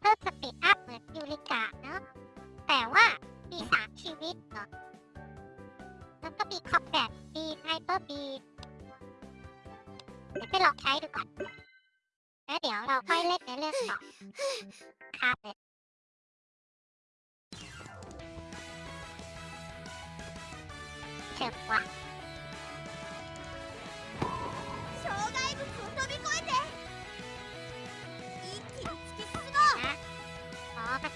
เพิ่มสปีดอัพเหมือนยูริกะเนาะ แต่ว่า มีสามชีวิตเนาะแล้วก็มีคอมแบทมีไฮเปอร์บีเดี๋ยวไปลองใช้ดูก่อน แล้วเดี๋ยวเราค่อยเล่นในเรื่องต่อคราบเลยเจ็บว่า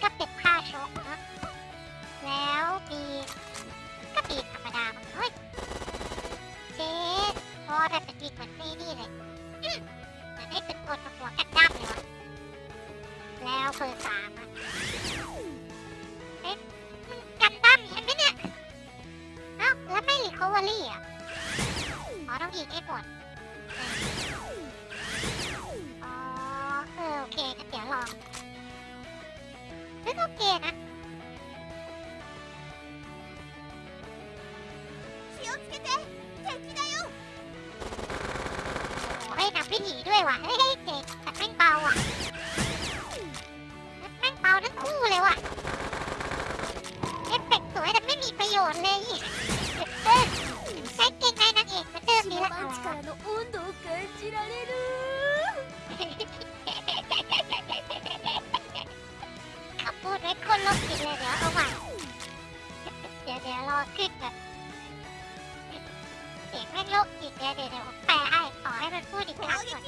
ก็เป็ดผ้าชกเนะ แล้วปีกก็ปีกธรรมดาเฮ้ยเจ๊พอได้เป็นปีกเหมือนนี่นี่เลยเหมือนได้เป็นคนตัวกันดั้มเลยวะ แล้วเฟอร์สามอะเอ๊ะมันกันดั้มเห็นไหมเนี่ยเอ้าแล้วไม่รีคอเวอรี่อ่ะอ๋อต้องยิงให้หมดอ๋อเออโอเคเดี๋ยวลองすごけえな気をつけて敵だよ俺がビニールへはえへいってたたんばおはたたんばおるคู่เลยว่ะเอฟเฟกต์สวยแต่ไม่มีประโยชน์เลยเออใช้เก่งในนางเอกเหมือนเดิมดีละ力の温度を感じられるเล็กคนลบกินเลยเดี๋ยวเอาใหม่เดี๋ยวเดี๋ยวรอคลิกแบบเสียงแม่งลบอีกเดี๋ยวเดี๋ยวแปลให้ขอให้มันพูดอีกครั้งก่อ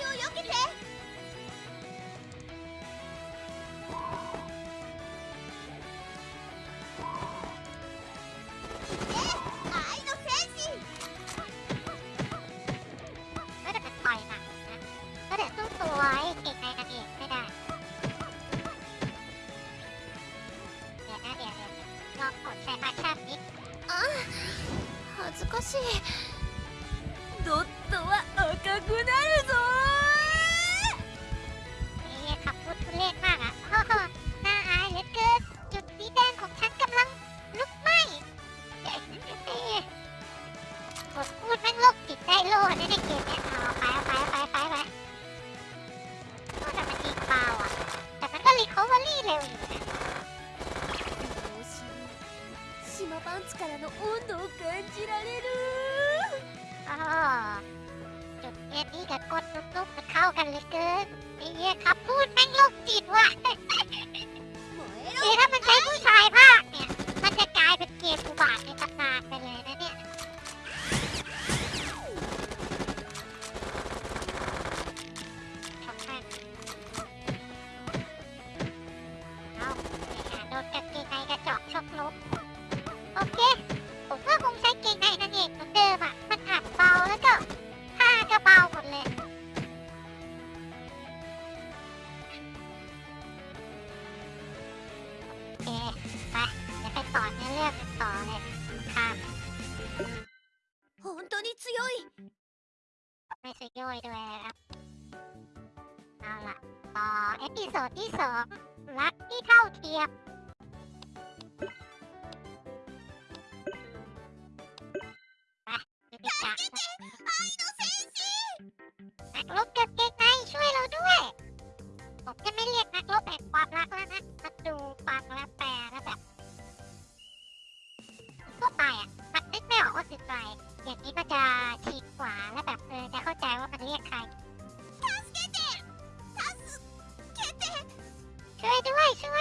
นパンツからの温度を感じられるอ๋จุดนี้ก็บกดนุ่มๆนเข้ากันเลยเกินไอ้เหี้ยคำพูดแม่งโลกจิตว่ะเดี๋ยวถ้ามันใช้ผู้ชายภาคเนี่ยมันจะกลายเป็นเกมอุบาทในตำนานไปเลยยไม่สชย่อยด้วยครับเอาละต่อเอพิโซดที่สองรักที่เท่าเทียมไปดูดิดเนักรบกับเกงในช่วยเราด้วยผมจะไม่เรียกนักรบแห่งความรักแล้วนะมาดูฟังแล้วแปลแล้วแบบทั่วไปอ่ะมันนึกไม่ออกว่าคือใครอย่างนี้มันจะฉีกขวาแล้แบบเออจะเข้าใจว่ามันเรียกใครช่วยด้วยช่ว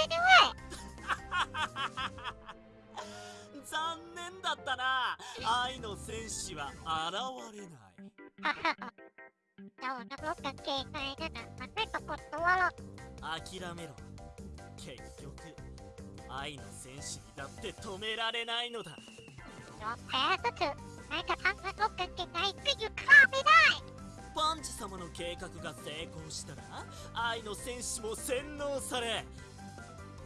ยด้วย残念だったな愛の戦士は現れないเจ้านักรบกางเกงในろ諦めろ結局愛の戦士にだって止められないのだยอมแพ้ってないっていうか危ないパンチ様の計画が成功したら愛の戦士も洗脳され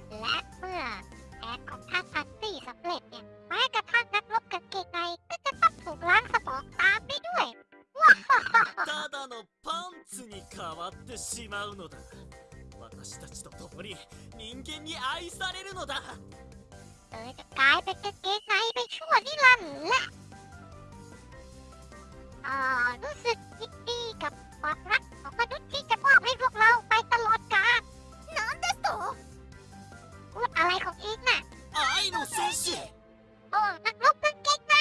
ラップは前がンが乗ってないってパッンサポービただのパンツに変わってしまうのだ私たちと共に人間に愛されるのだ i y a l รู้สึกยินดีกับความรักของมนุษย์ที่จะมอบให้พวกเราไปตลอดกาลน้อนเดสโตพูดอะไรของอิงน่ะไอ้หนูเซนชิโอ้นักรบกางเกงใน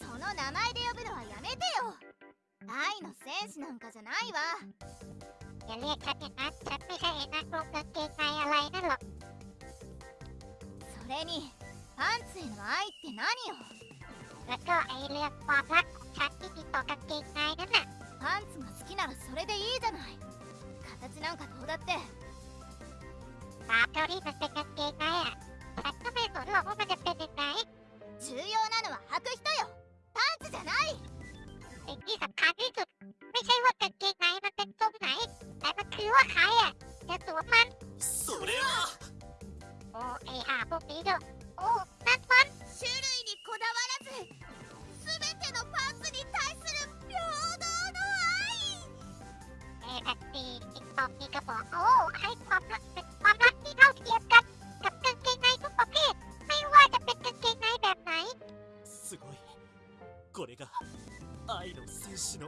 その名前で呼ぶのはやめてよ愛の戦士なんかじゃないわอย่าเรียกฉันอย่างนั้นฉันไม่ใช่นักรบกางเกงในอะไร นั่นหรอกそれにパンツへの愛って何よแล้วก็ไอเรื่องความรักさっきとかっていないなパンツが好きならそれでいいじゃない形なんかどうだってとないやでてない重要なのは履く人よパンツじゃないえきさかじつไม่ใช่ว่าเป็นเกงในมันเป็นตรงそれは種類にこだわらずてのパーツに対する平等の愛すごいこれが愛の戦士の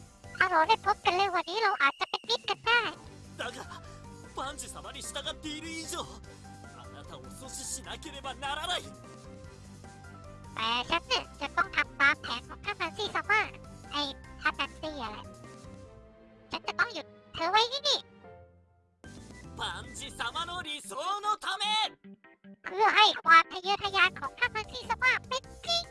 าเราได้พบกันเร็วัวนี้เราอาจจะเป็นมิตรกันได้だが万様に従っている以上あなたを阻止しなければならないแต่ฉันจะต้องทำตามแผนของท่านนันซี่ซัมเมร์ไอ้ท่านันซี่อะไร ฉันจะต้องหยุดเธอไว้ที่นี่万様の理想のためเพื่อให้ความทะเยอทะยานของท่านันซี่ซมเร์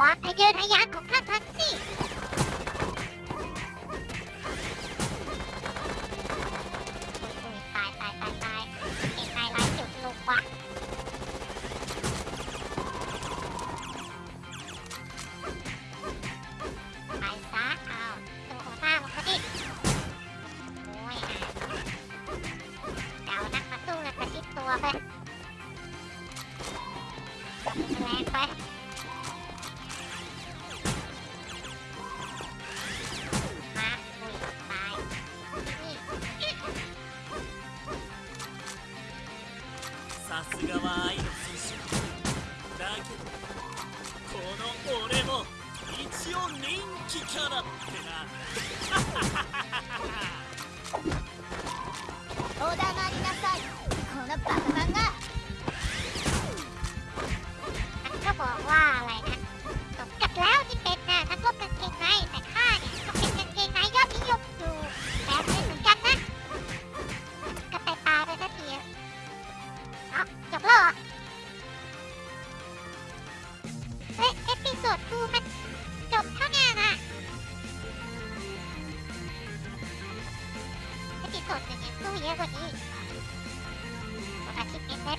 我还觉他丫头。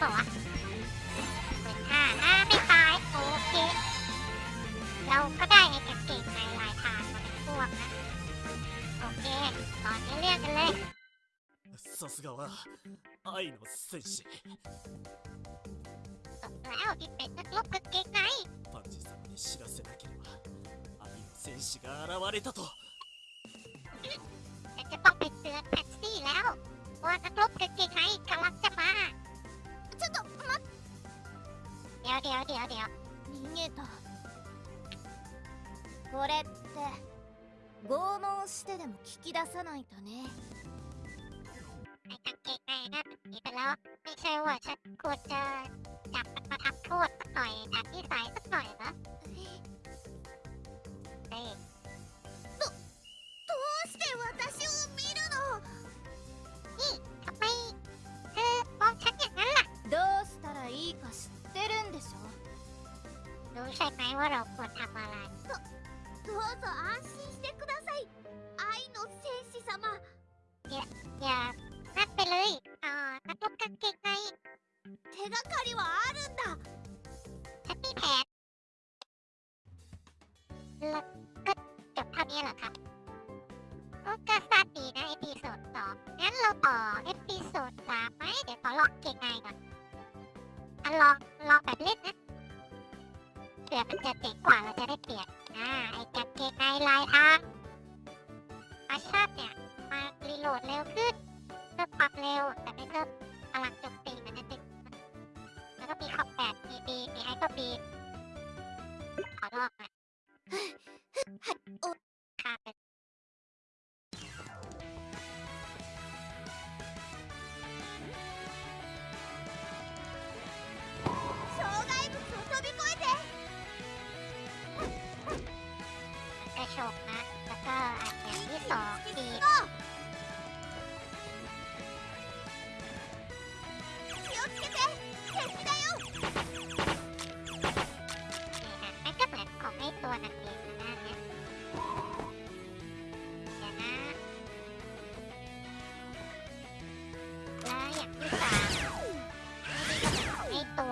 ปล่าวะหมื่นห้าห้า ไม่ตาย โอเค เราก็ได้ไอ้กระเกงในลายทางมาเป็นพวกนะ โอเค ตอนนี้เรียกกันเลยさすがは愛の戦士ตกแล้วที่เป็นนักลบกางเกงในパンジ様に知らせなければ愛の戦士が現れたとจะต้องไปเตือนแ็กซี้แล้วว่านักลบกางเกงในกำลังจะมาちょっと待ってやてやてやてや逃げたこれって拷問してでも聞き出さないとねโดเร็วขึ้นเพิ่มความเร็ว แต่ไม่เพิ่มพลังโจมตีมันจะหนึแล้วก็มีขอบแปดปีปีมีไฮเปอร์บี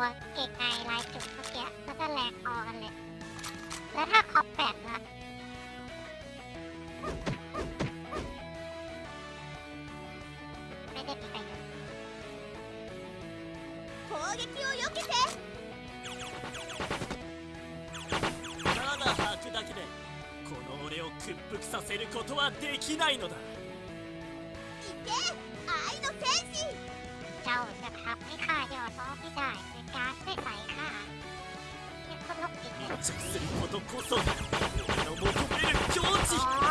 วเกไกลายจุดเมื่อกี้ก็จะก็แลกออกันเลย แล้วถ้าคอปแปดละただ吐くだけでこの俺を屈服させることはできないのだ行け愛の戦士เจ้าจะทำให้ข้าย่อทไม่ได้ก๊าซไม่ใส่ค่ะเนี่ยคนลกจิตเลยすることこそ世の求める境地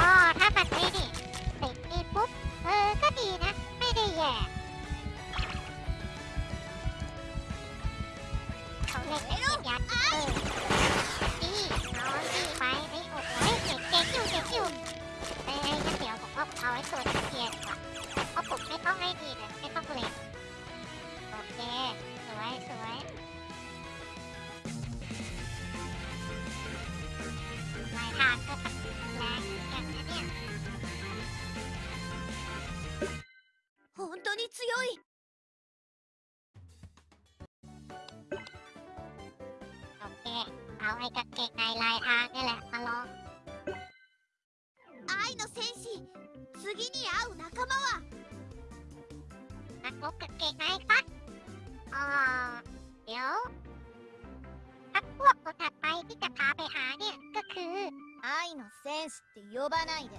ลายทางนี่แหละมาลอง ไอ้の戦士次に会う仲間はนักรบกับเก่งไหมครับอ๋อเดี๋ยวพักพวกคนถัดไปที่จะพาไปหาเนี่ย ก็คือไอ้の戦士ってซばないで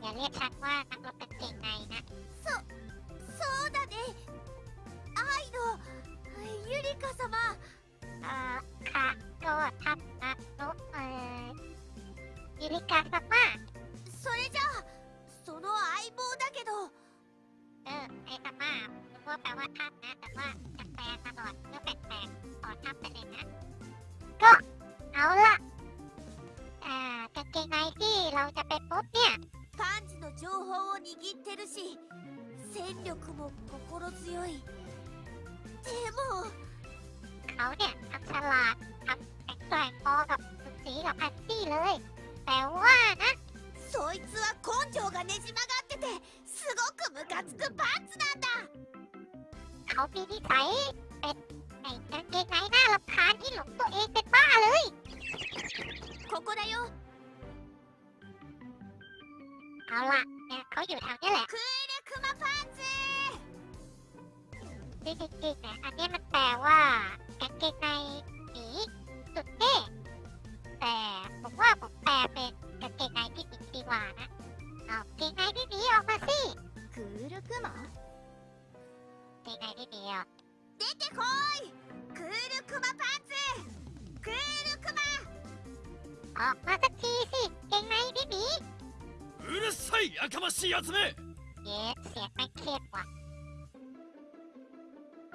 อย่าเรียกฉันว่านักรบกも心強いでもเขาเนี่ยทั้งฉลาดทั้งแข็งแกร่งพอกับคุสีกับแอตตี้เลยแต่ว่านะそいつは根性がねじ曲がっててすごくムカつくパンツなんだเขาพีนีสัยเป็นไอ้กางเกงในหน้าลำคานที่หลงตัวเองเป็นบ้าเลยここだよเอาละเนี่ยเขาอยู่แถวนี้แหละที่คิดเนะอันนี้มันแปลว่าแกางเกงในหมีสุดเท่แต่ผมว่าผมแปลเป็นกางเกงในที่ดีดีกว่านะเอาเกงในที่ดีออกมาสิคือรึกหมอเกงในที่ดีอ่ะเด็กเคอยคือรึกมาพันซ์คือรึกมาออกมาสักทีสิเกงในที่หมีうるさいやかましいやつめเย้เสียงแม่เครีว่ะ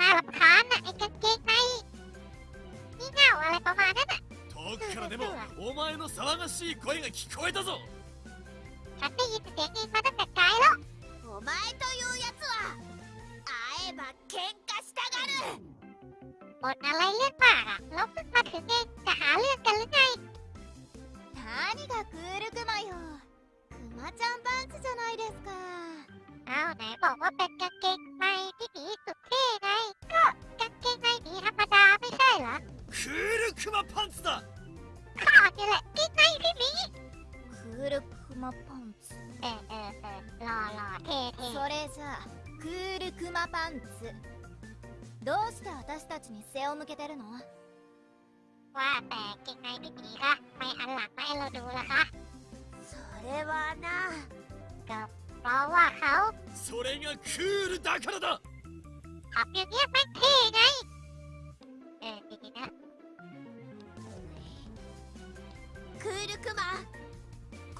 น่ารำคาญน่ะไอ้กางเกงในนี่เงาอะไรประมาณนั้นน่ะ遠くからでもお前の騒がしい声が聞こえたぞฉันได้ยินเสียงเองมาตั้งแต่ไกลแล้วお前というやつは会えば喧嘩したがるบนอะไรเลือดปากอะแล้วเพิ่งมาถึงเองจะหาเรื่องกันหรือไง何がクールクマよクマちゃんパンツじゃないですかあおぼうペッカケンマイピピとくれないかかけないにハマダーミサイラクールクマパンツだかわてれきないピクールクマパンツそれじゃあクールクマパンツどうして私たちに背を向けてるのなそれがクールだからだハッピーニアいえー、クールクマ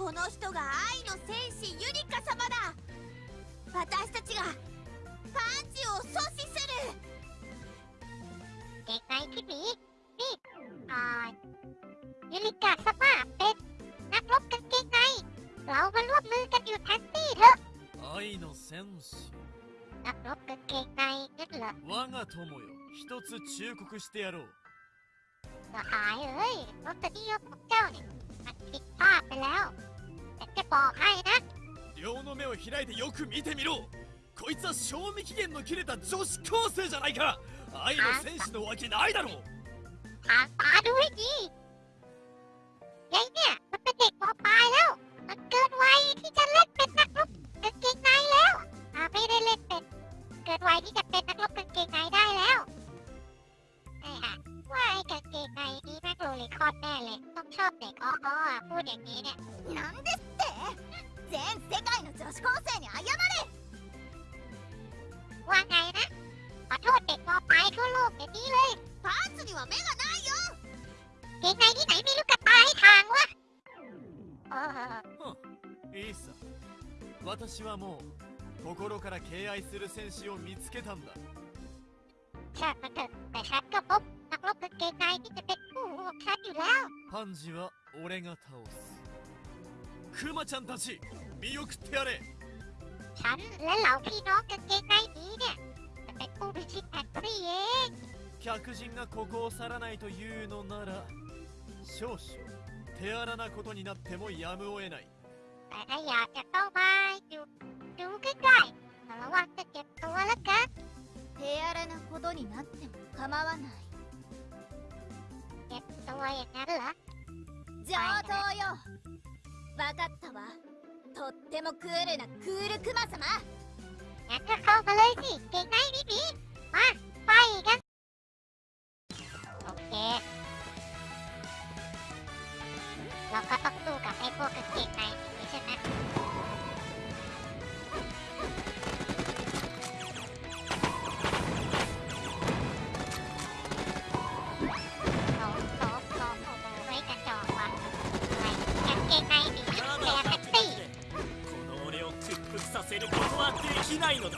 この人が愛の戦士ユニカ様だ私たちがパンチを阻止する限キビビあユカ様戦士あ僕携帯で我が友よ一つ忠告してやろうああいういよっちゃうねあっよ結構はい両の目を開いてよく見てみろこいつは賞味期限の切れた女子高生じゃないか愛の戦士のわけないだろうあ、あるいに敗する戦士を見つけたんだパンジは俺が倒すクマちゃんたち見送ってやれ客人がここを去らないというのなら少々手荒なことになってもやむを得ないならわってけとわらか手荒なことになっても構わないけっとわやなるわ上等よかったわとってもクールなクールクマ様やっしけないビあパイがオッケーきないのだ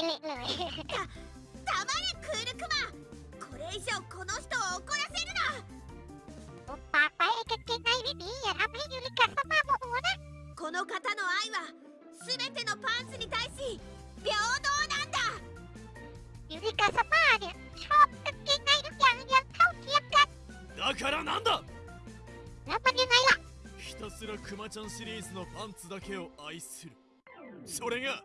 けねえの黙れクールクマこれ以上この人を怒らせるなおパパへかけないでやらめゆりかさまもおらこの方の愛は全てのパンツに対し平等なんだゆりかさまで超かけないでやんやんかうきかだからなんだなまでないわひたすらクマちゃんシリーズのパンツだけを愛するそれが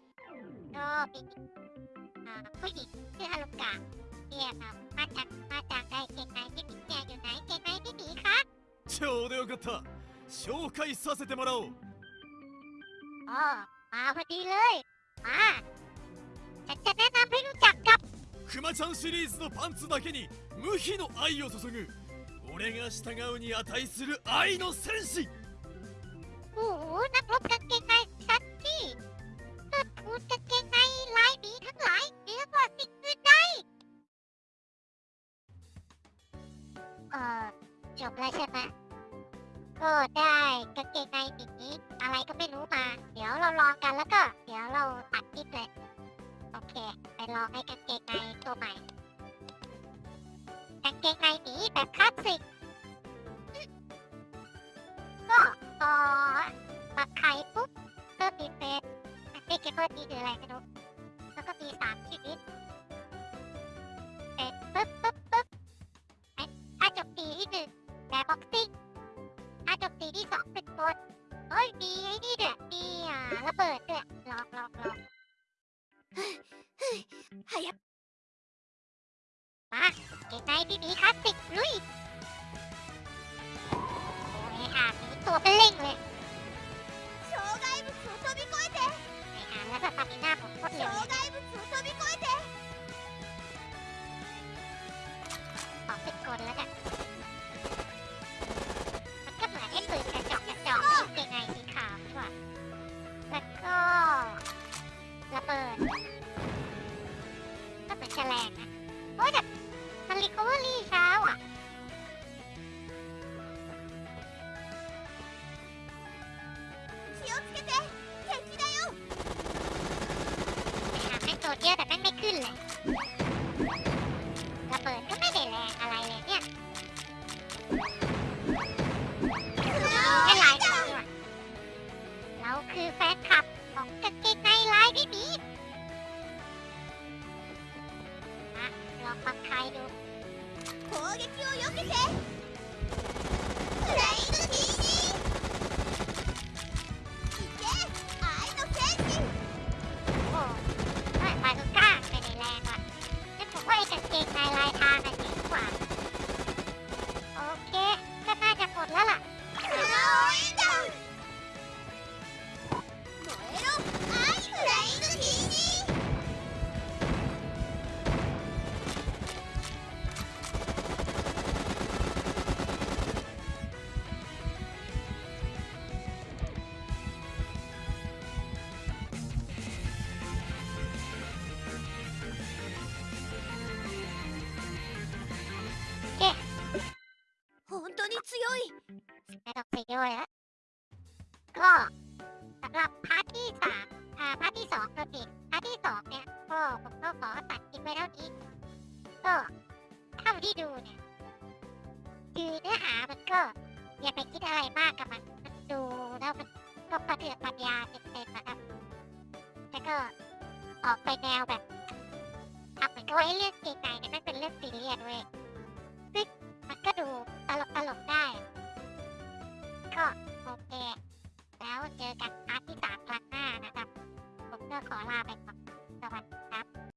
あポジであるか。いや、また、また、ななないかちょうどよかった。紹介させてもらおう。おう、あ、ふりあ、なめるちゃか。クマちゃんシリーズのパンツだけに無比の愛を注ぐ。俺が従うに値する愛の戦士。おお、な関係ないさっき。พูดกางเกงในลายดีทั้งหลายเหนือกว่าสิ่งอื่นใดเอ่อจบแล้วใช่ไหมก็ได้กางเกงในติดนี้อะไรก็ไม่รู้มา เดี๋ยวเราลองกันแล้วก็ เดี๋ยวเราตัดทลิปเลยโอเค ไปลองให้กางเกงในตัวใหม่กางเกงในนี้แบบคลาสสิกก็พอปักไข่ปุ๊บเติมีเป็นที่คิดว่าดีคืออะไรกม่รูแล้วก็มีสามชีวิตเสร็จปุ๊บปุ๊บปุ๊บอ้าจบปีที่หนึ่งแบบบ็อกซิ่งอ้าจบปีที่สองเป็นบลเฮ้ยมีไอ้นี่เด้ดมีอ่ลระเบิดด้วยลองลองลองหายับมาเกมในพี่มีคลาสสิกลุยโอ้ยหามีตัวเป็นเล่งุยแม่ต้องเปคด้วยก็สำหรับพาร์ทที่สามอ่า พาร์ทที่สองตัวผิดพาร์ทที่สองเนี่ยก็ผมก็ขอตัดคิปไปแเท่านี้ก็เท่าที่ดูเนี่ย คือเนื้อหามันก็อย่าไปคิดอะไรมากกับมัน มันดู แล้วมันก็ประเดือปัญญาเต็มๆนะครับแล้วก็ออกไปแนวแบบทำเหมือนกับไอ้เรื่องเกงในเนี่ยไม่เป็นเรื่องซีเรียสเว้ยันก็ดูตลกตลกได้ ก็โอเค แล้วเจอกันอาทิตย์สามครั้งหน้านะครับ ผมก็ขอลาไปก่อน สวัสดีครับ